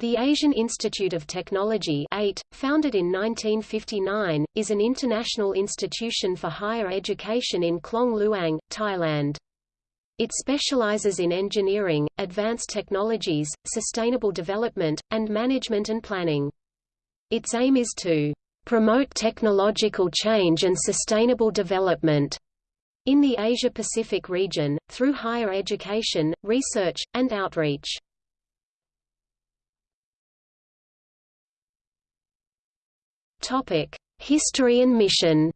The Asian Institute of Technology (AIT), founded in 1959, is an international institution for higher education in Klong Luang, Thailand. It specializes in engineering, advanced technologies, sustainable development, and management and planning. Its aim is to promote technological change and sustainable development in the Asia-Pacific region, through higher education, research, and outreach. Topic: History and mission.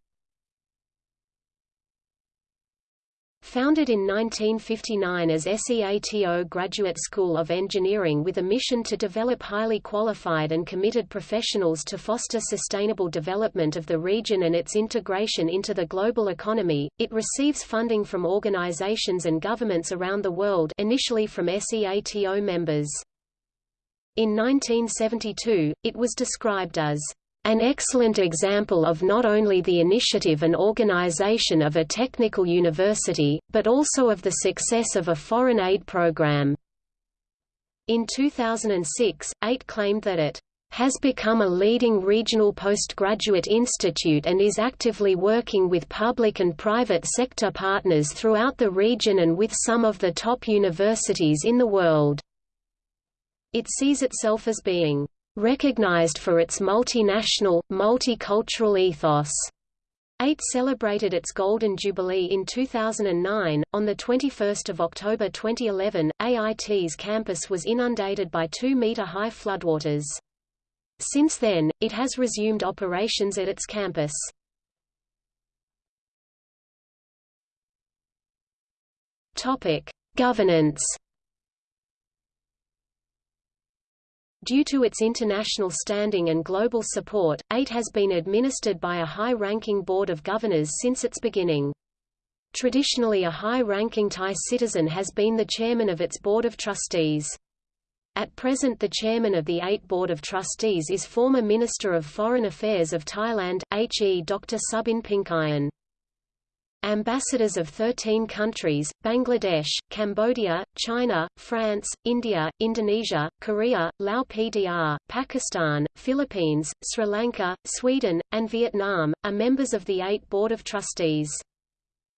Founded in 1959 as SEATO Graduate School of Engineering with a mission to develop highly qualified and committed professionals to foster sustainable development of the region and its integration into the global economy, it receives funding from organizations and governments around the world initially from SEATO members. In 1972, it was described as an excellent example of not only the initiative and organization of a technical university, but also of the success of a foreign aid program. In 2006, AIT claimed that it has become a leading regional postgraduate institute and is actively working with public and private sector partners throughout the region and with some of the top universities in the world. It sees itself as being recognized for its multinational, multicultural ethos. AIT celebrated its Golden Jubilee in 2009. On 21 October 2011, AIT's campus was inundated by 2-meter-high floodwaters. Since then, it has resumed operations at its campus. Governance Due to its international standing and global support, AIT has been administered by a high-ranking board of governors since its beginning. Traditionally a high-ranking Thai citizen has been the chairman of its board of trustees. At present the chairman of the AIT Board of Trustees is former Minister of Foreign Affairs of Thailand, H.E. Dr. Subin Pinkayan. Ambassadors of 13 countries, Bangladesh, Cambodia, China, France, India, Indonesia, Korea, Lao PDR, Pakistan, Philippines, Sri Lanka, Sweden, and Vietnam, are members of the AIT Board of Trustees.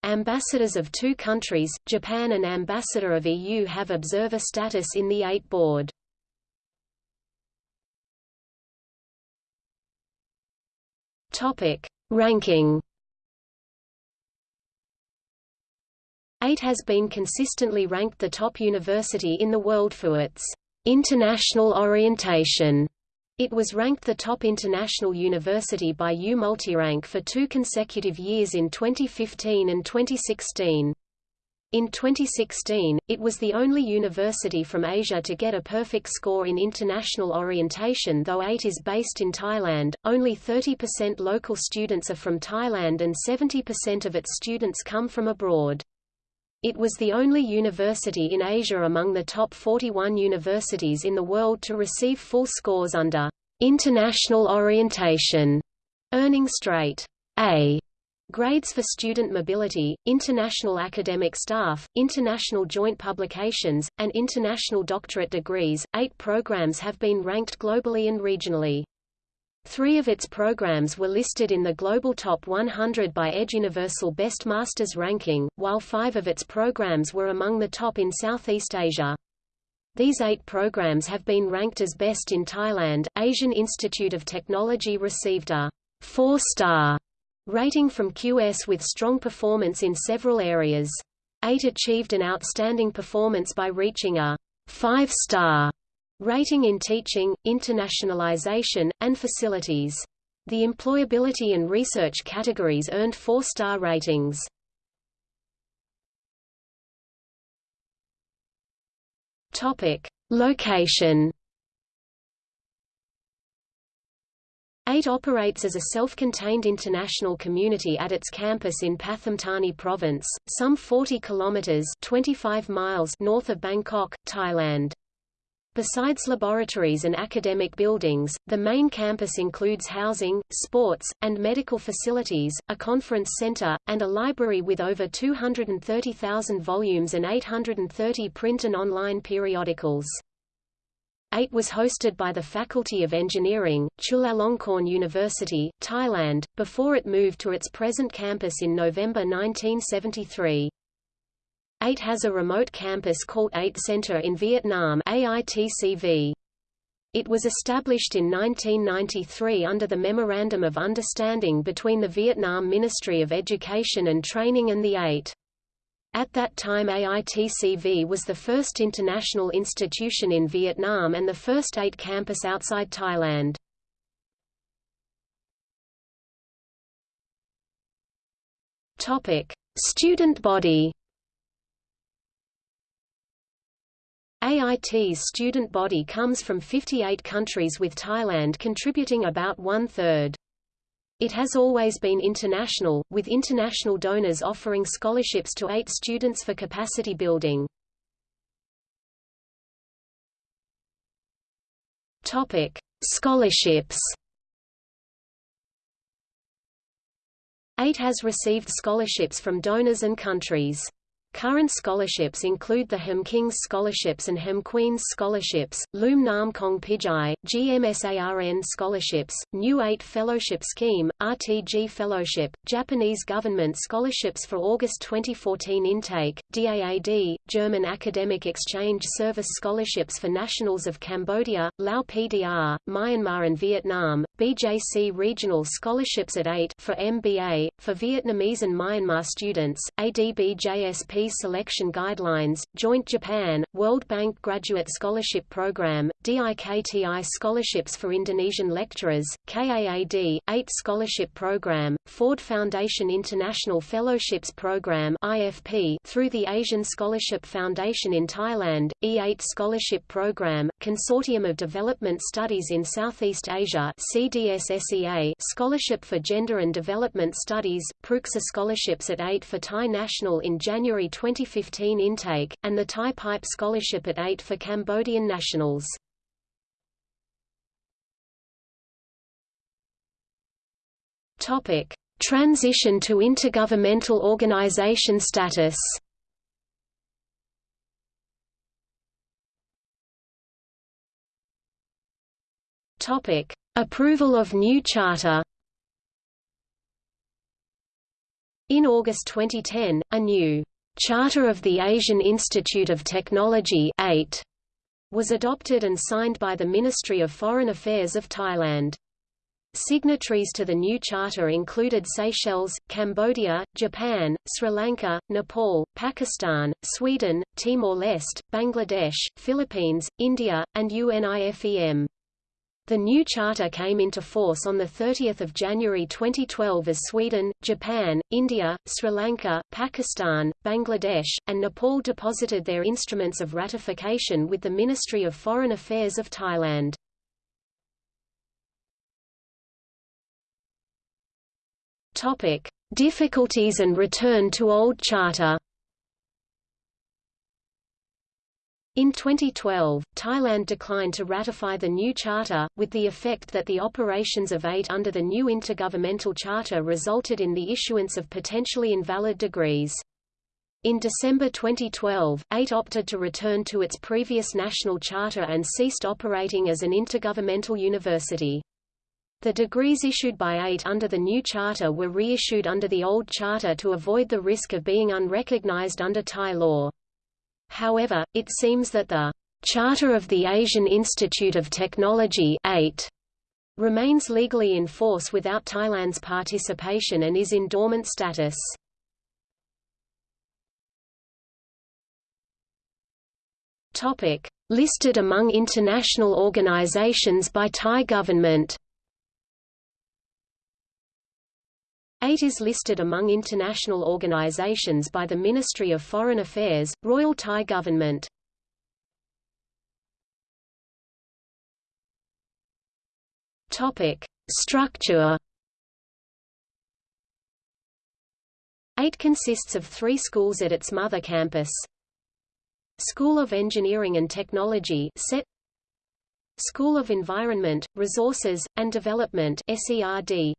Ambassadors of two countries, Japan and Ambassador of EU have observer status in the AIT Board. Ranking AIT has been consistently ranked the top university in the world for its international orientation. It was ranked the top international university by U Multirank for two consecutive years in 2015 and 2016. In 2016, it was the only university from Asia to get a perfect score in international orientation though AIT is based in Thailand, only 30% local students are from Thailand and 70% of its students come from abroad. It was the only university in Asia among the top 41 universities in the world to receive full scores under international orientation, earning straight A grades for student mobility, international academic staff, international joint publications, and international doctorate degrees. Eight programs have been ranked globally and regionally. Three of its programs were listed in the Global Top 100 by EdUniversal Best Masters ranking, while five of its programs were among the top in Southeast Asia. These eight programs have been ranked as best in Thailand. Asian Institute of Technology received a four-star rating from QS with strong performance in several areas. AIT achieved an outstanding performance by reaching a five-star Rating in teaching, internationalization, and facilities. The employability and research categories earned four-star ratings. Topic: Location. AIT operates as a self-contained international community at its campus in Pathum Thani province, some 40 kilometers (25 miles) north of Bangkok, Thailand. Besides laboratories and academic buildings, the main campus includes housing, sports, and medical facilities, a conference center, and a library with over 230,000 volumes and 830 print and online periodicals. AIT was hosted by the Faculty of Engineering, Chulalongkorn University, Thailand, before it moved to its present campus in November 1973. AIT has a remote campus called AIT Center in Vietnam AITCV. It was established in 1993 under the Memorandum of Understanding between the Vietnam Ministry of Education and Training and the AIT. At that time AITCV was the first international institution in Vietnam and the first AIT campus outside Thailand. Student body AIT's student body comes from 58 countries with Thailand contributing about one-third. It has always been international, with international donors offering scholarships to AIT students for capacity building. Topic: Scholarships. AIT has received scholarships from donors and countries. Current scholarships include the Hem Kings Scholarships and Hem Queens Scholarships, Loom Nam Kong Pijai, GMSARN Scholarships, New AIT Fellowship Scheme, RTG Fellowship, Japanese Government Scholarships for August 2014 intake, DAAD, German Academic Exchange Service Scholarships for Nationals of Cambodia, Lao PDR, Myanmar and Vietnam, BJC Regional Scholarships at AIT for MBA, for Vietnamese and Myanmar students, ADBJSP Selection Guidelines, Joint Japan, World Bank Graduate Scholarship Program, DIKTI Scholarships for Indonesian Lecturers, KAAD, AIT Scholarship Program, Ford Foundation International Fellowships Program IFP through the Asian Scholarship Foundation in Thailand, E8 Scholarship Program, Consortium of Development Studies in Southeast Asia CDSSEA Scholarship for Gender and Development Studies, Pruksa Scholarships at AIT for Thai National in January 2015 intake, and the Thai Pipe Scholarship at AIT for Cambodian nationals. Topic: Transition to intergovernmental organization status. Topic: Approval of new charter. In August 2010, a new Charter of the Asian Institute of Technology AIT was adopted and signed by the Ministry of Foreign Affairs of Thailand. Signatories to the new charter included Seychelles, Cambodia, Japan, Sri Lanka, Nepal, Pakistan, Sweden, Timor-Leste, Bangladesh, Philippines, India, and UNIFEM. The new charter came into force on 30 January 2012 as Sweden, Japan, India, Sri Lanka, Pakistan, Bangladesh, and Nepal deposited their instruments of ratification with the Ministry of Foreign Affairs of Thailand. Difficulties and return to old charter In 2012, Thailand declined to ratify the new charter, with the effect that the operations of AIT under the new intergovernmental charter resulted in the issuance of potentially invalid degrees. In December 2012, AIT opted to return to its previous national charter and ceased operating as an intergovernmental university. The degrees issued by AIT under the new charter were reissued under the old charter to avoid the risk of being unrecognized under Thai law. However, it seems that the Charter of the Asian Institute of Technology AIT remains legally in force without Thailand's participation and is in dormant status. Topic: Listed among international organizations by Thai government. AIT is listed among international organizations by the Ministry of Foreign Affairs, Royal Thai Government. Topic: Structure AIT consists of three schools at its mother campus. School of Engineering and Technology SET School of Environment, Resources, and Development SERD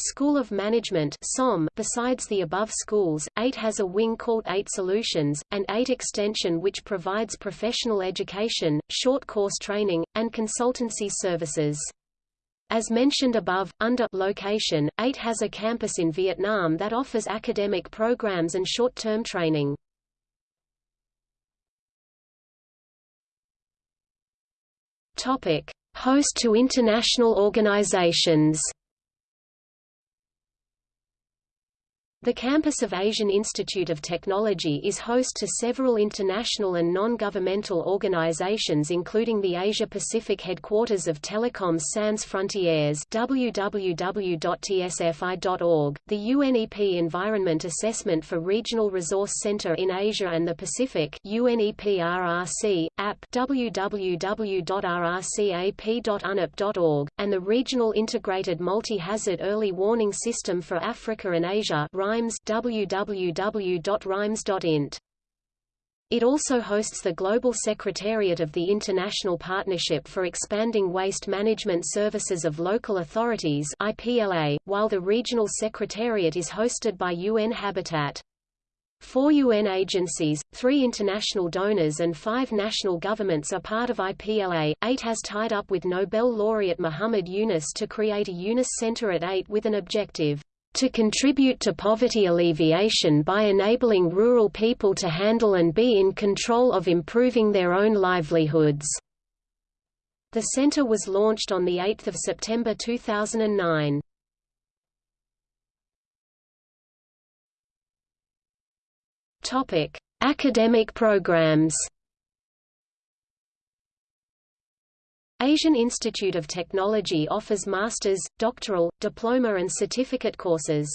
School of Management SOM. Besides the above schools, AIT has a wing called AIT Solutions, and AIT Extension which provides professional education, short course training, and consultancy services. As mentioned above, under location, AIT has a campus in Vietnam that offers academic programs and short-term training. Topic: Host to international organizations. The campus of Asian Institute of Technology is host to several international and non-governmental organizations including the Asia-Pacific headquarters of Telecoms Sans Frontières www.tsfi.org, the UNEP Environment Assessment for Regional Resource Center in Asia and the Pacific UNEP-RRC, app www.rrcap.unep.org, and the Regional Integrated Multi-Hazard Early Warning System for Africa and Asia RIMES www.rimes.int. It also hosts the Global Secretariat of the International Partnership for Expanding Waste Management Services of Local Authorities IPLA, while the Regional Secretariat is hosted by UN Habitat. Four UN agencies, three international donors and five national governments are part of IPLA. AIT has tied up with Nobel laureate Muhammad Yunus to create a Yunus Center at AIT with an objective to contribute to poverty alleviation by enabling rural people to handle and be in control of improving their own livelihoods. The center was launched on 8 September 2009. Academic programs Asian Institute of Technology offers master's, doctoral, diploma and certificate courses.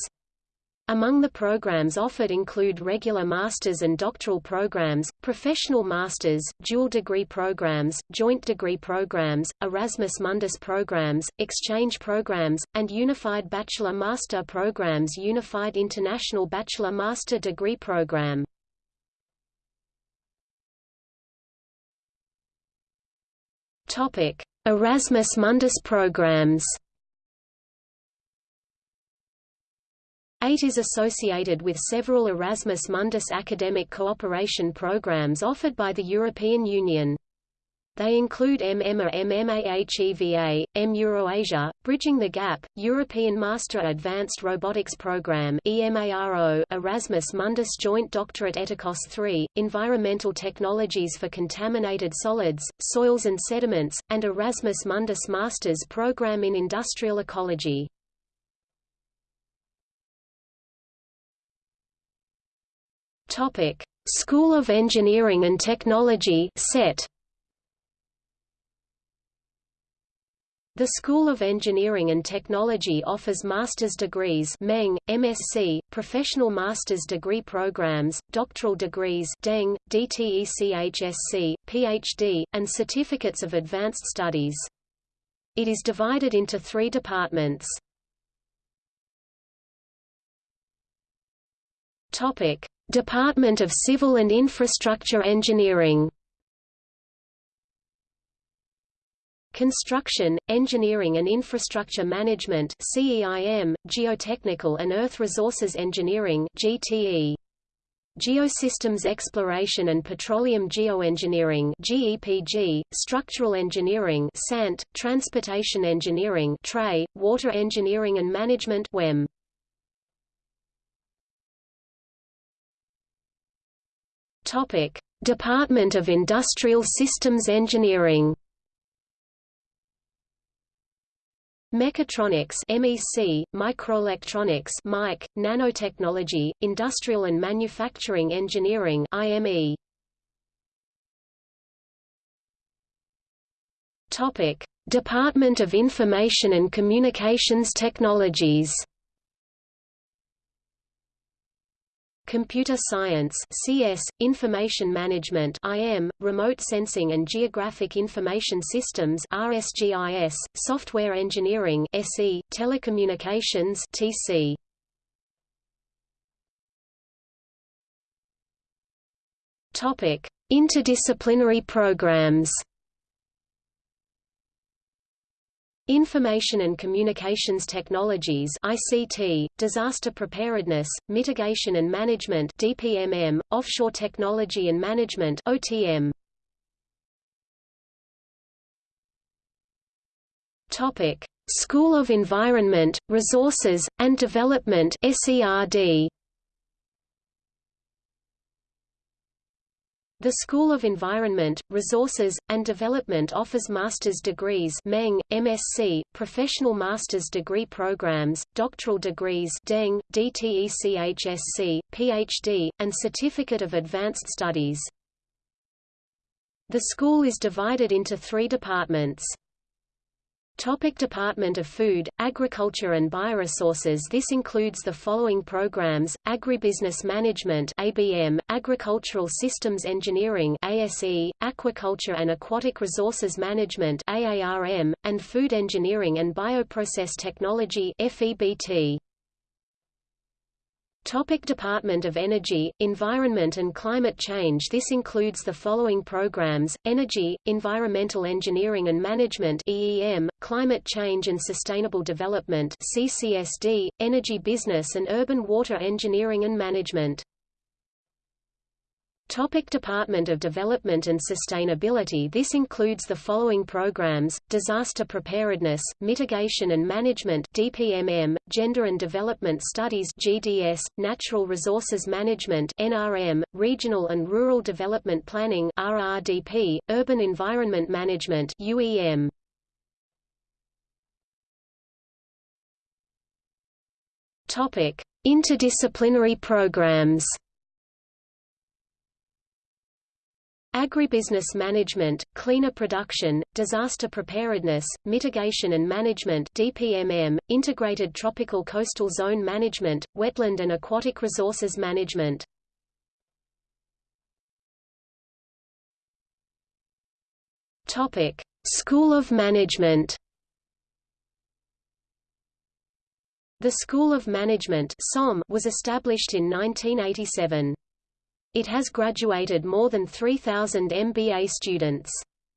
Among the programs offered include regular master's and doctoral programs, professional master's, dual degree programs, joint degree programs, Erasmus Mundus programs, exchange programs, and unified bachelor-master programs Unified International Bachelor-Master Degree Program. Topic: Erasmus Mundus programs. AIT is associated with several Erasmus Mundus academic cooperation programs offered by the European Union. They include MMA MMAHEVA, M-Eurasia, Bridging the Gap, European Master Advanced Robotics Programme EMARO, Erasmus Mundus Joint Doctorate ETeCoS 3, Environmental Technologies for Contaminated Solids, Soils and Sediments, and Erasmus Mundus Masters Programme in Industrial Ecology. School of Engineering and Technology SET The School of Engineering and Technology offers master's degrees Meng, MSc, professional master's degree programs, doctoral degrees DEng, DTECHSC, PhD, and certificates of advanced studies. It is divided into three departments. Department of Civil and Infrastructure Engineering Construction, Engineering and Infrastructure Management CEIM, Geotechnical and Earth Resources Engineering GTE. Geosystems Exploration and Petroleum Geoengineering GEPG, Structural Engineering SANT, Transportation Engineering TRE, Water Engineering and Management WEM. Topic: Department of Industrial Systems Engineering Mechatronics MEC, Microelectronics MIC, Nanotechnology, Industrial and Manufacturing Engineering IME. Topic: Department of Information and Communications Technologies Computer Science CS, Information Management IM, Remote Sensing and Geographic Information Systems RSGIS, Software Engineering SE, Telecommunications TC. Topic: Interdisciplinary programs Information and Communications Technologies ICT, Disaster Preparedness, Mitigation and Management DPMM, Offshore Technology and Management OTM. Topic: School of Environment, Resources, and Development SERD. The School of Environment, Resources, and Development offers master's degrees Meng, MSc, professional master's degree programs, doctoral degrees DEng, DTECHSC, PhD, and Certificate of Advanced Studies. The school is divided into three departments. Topic Department of Food, Agriculture and Bioresources This includes the following programs, Agribusiness Management ABM, Agricultural Systems Engineering ASE, Aquaculture and Aquatic Resources Management AARM, and Food Engineering and Bioprocess Technology FEBT. Topic Department of Energy, Environment and Climate Change. This includes the following programs, Energy, Environmental Engineering and Management EEM, Climate Change and Sustainable Development CCSD, Energy Business and Urban Water Engineering and Management Topic Department of Development and Sustainability This includes the following programs, Disaster Preparedness, Mitigation and Management DPMM, Gender and Development Studies GDS, Natural Resources Management NRM, Regional and Rural Development Planning RRDP, Urban Environment Management UEM. Topic: Interdisciplinary programs Agribusiness management, cleaner production, disaster preparedness, mitigation and management DPMM, integrated tropical coastal zone management, wetland and aquatic resources management. Topic: School of Management. The School of Management was established in 1987. It has graduated more than 3,000 MBA students.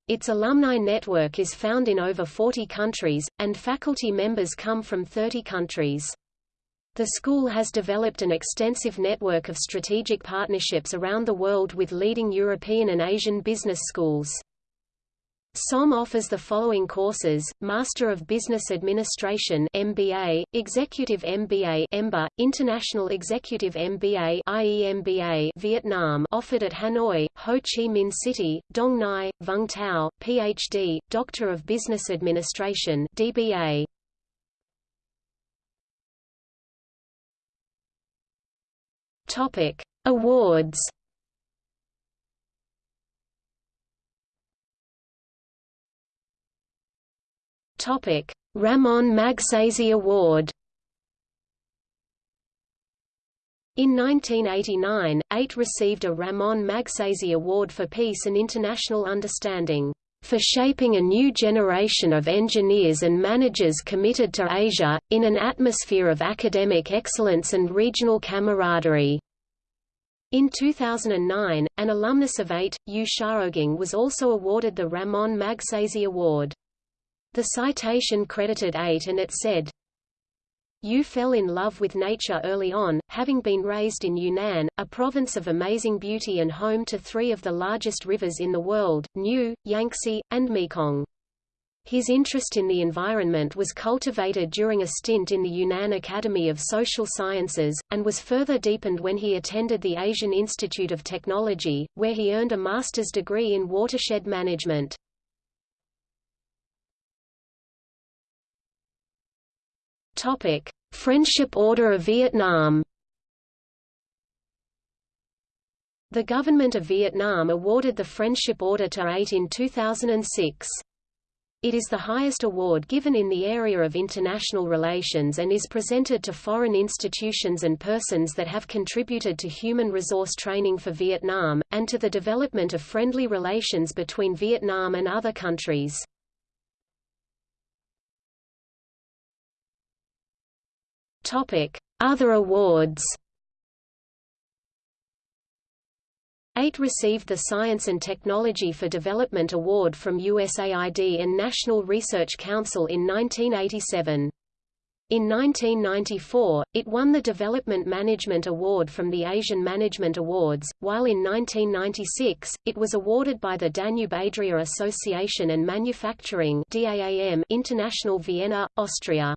Its alumni network is found in over 40 countries, and faculty members come from 30 countries. The school has developed an extensive network of strategic partnerships around the world with leading European and Asian business schools. SOM offers the following courses: Master of Business Administration (MBA), Executive MBA (EMBA), International Executive MBA (IEMBA), Vietnam, offered at Hanoi, Ho Chi Minh City, Dong Nai, Vung Tau, PhD, Doctor of Business Administration (DBA). Awards. Topic: Ramon Magsaysay Award. In 1989, AIT received a Ramon Magsaysay Award for Peace and International Understanding, for shaping a new generation of engineers and managers committed to Asia, in an atmosphere of academic excellence and regional camaraderie. In 2009, an alumnus of AIT, Yu Xiaogang was also awarded the Ramon Magsaysay Award. The citation credited AIT and it said, Yu fell in love with nature early on, having been raised in Yunnan, a province of amazing beauty and home to three of the largest rivers in the world, Nu, Yangtze, and Mekong. His interest in the environment was cultivated during a stint in the Yunnan Academy of Social Sciences, and was further deepened when he attended the Asian Institute of Technology, where he earned a master's degree in watershed management. Topic: Friendship Order of Vietnam. The government of Vietnam awarded the Friendship Order to AIT in 2006. It is the highest award given in the area of international relations and is presented to foreign institutions and persons that have contributed to human resource training for Vietnam, and to the development of friendly relations between Vietnam and other countries. Other awards. AIT received the Science and Technology for Development Award from USAID and National Research Council in 1987. In 1994, it won the Development Management Award from the Asian Management Awards, while in 1996, it was awarded by the Danube-Adria Association and Manufacturing International Vienna, Austria.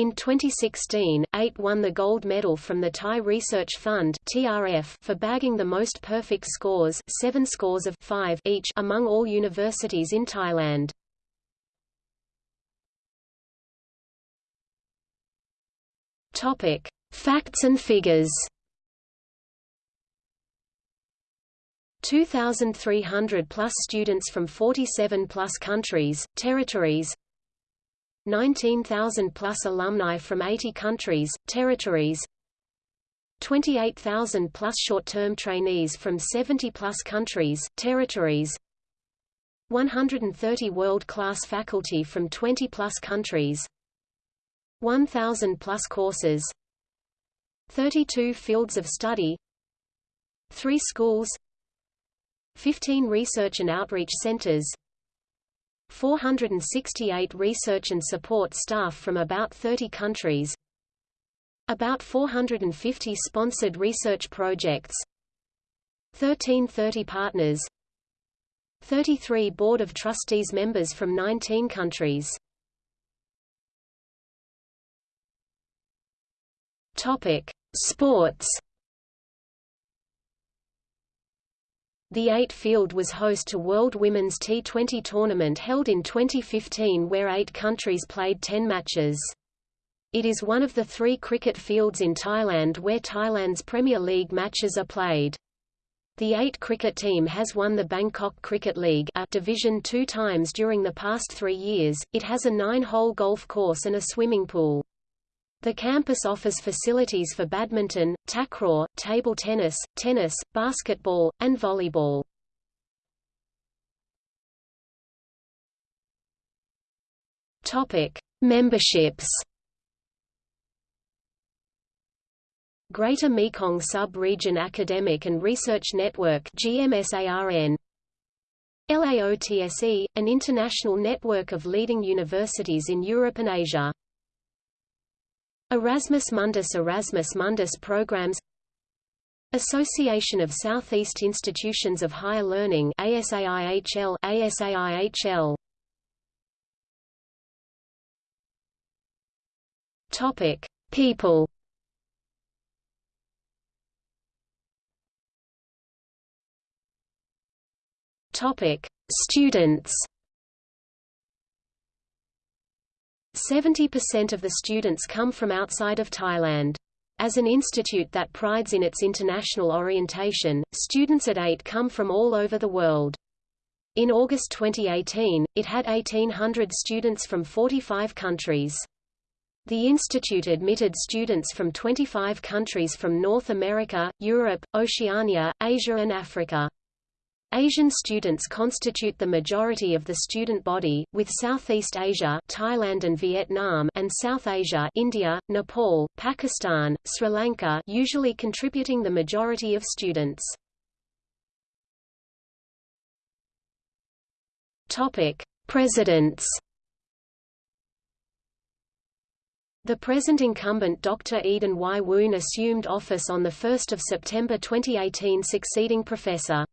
In 2016, AIT won the gold medal from the Thai Research Fund (TRF) for bagging the most perfect scores, 7 scores of 5 each among all universities in Thailand. Topic: Facts and figures. 2,300 plus students from 47 plus countries, territories, 19,000 plus alumni from 80 countries, territories. 28,000 plus short-term trainees from 70 plus countries, territories. 130 world-class faculty from 20 plus countries. 1,000 plus courses. 32 fields of study. 3 schools. 15 research and outreach centers 468 research and support staff from about 30 countries about 450 sponsored research projects 1330 partners 33 Board of Trustees members from 19 countries. Topic: Sports The AIT field was host to World Women's T20 tournament held in 2015 where eight countries played 10 matches. It is one of the three cricket fields in Thailand where Thailand's Premier League matches are played. The AIT cricket team has won the Bangkok Cricket League a division two times during the past three years. It has a nine-hole golf course and a swimming pool. The campus offers facilities for badminton, takraw, table tennis, tennis, basketball, and volleyball. Topic: Memberships. Greater Mekong Sub-Region Academic and Research Network GMSARN LAOTSE, an international network of leading universities in Europe and Asia. Erasmus Mundus Erasmus Mundus programs Association of Southeast Institutions of Higher Learning ASAIHL ASAIHL Topic People. Topic Students 70% of the students come from outside of Thailand. As an institute that prides in its international orientation, students at AIT come from all over the world. In August 2018, it had 1,800 students from 45 countries. The institute admitted students from 25 countries from North America, Europe, Oceania, Asia and Africa. Asian students constitute the majority of the student body, with Southeast Asia Thailand and Vietnam and South Asia India, Nepal, Pakistan, Sri Lanka usually contributing the majority of students. Presidents. The present incumbent Dr. Eden Y. Woon assumed office on 1 September 2018 succeeding Professor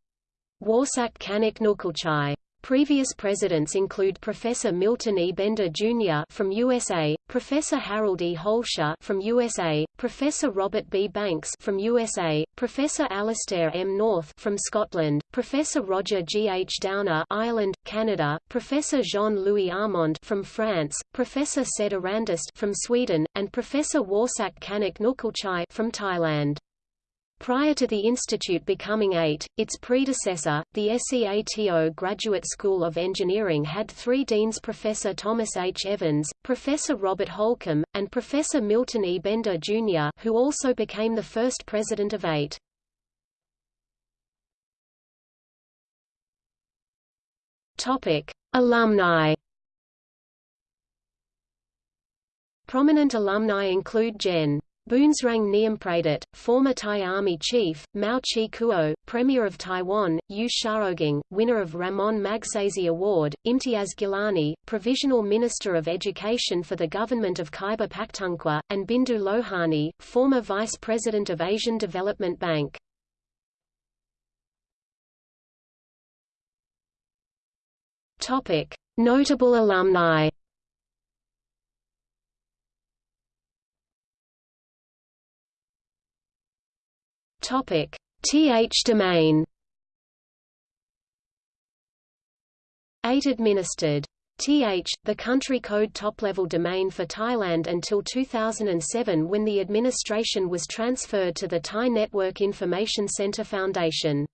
Worsak Kanok Nukulchai. Previous presidents include Professor Milton E. Bender Jr. from USA, Professor Harold E. Hoelscher from USA, Professor Robert B. Banks from USA, Professor Alastair M. North from Scotland, Professor Roger G. H. Downer Ireland, Canada, Professor Jean-Louis Armand from France, Professor Said Irandoust from Sweden, and Professor Worsak Kanok Nukulchai from Thailand. Prior to the institute becoming AIT, its predecessor, the SEATO Graduate School of Engineering had three deans Professor Thomas H. Evans, Professor Robert Holcomb, and Professor Milton E. Bender, Jr. who also became the first president of AIT. Alumni Prominent alumni include Gen. Boonsrang Niumpradit, former Thai Army chief, Mao Chi Kuo, Premier of Taiwan, Yu Xiaogang, winner of Ramon Magsaysay Award, Imtiaz Gilani, Provisional Minister of Education for the Government of Khyber Pakhtunkhwa, and Bindu Lohani, former Vice President of Asian Development Bank. Notable alumni Topic: Th domain. AIT administered. TH, the country code top-level domain for Thailand until 2007 when the administration was transferred to the Thai Network Information Center Foundation.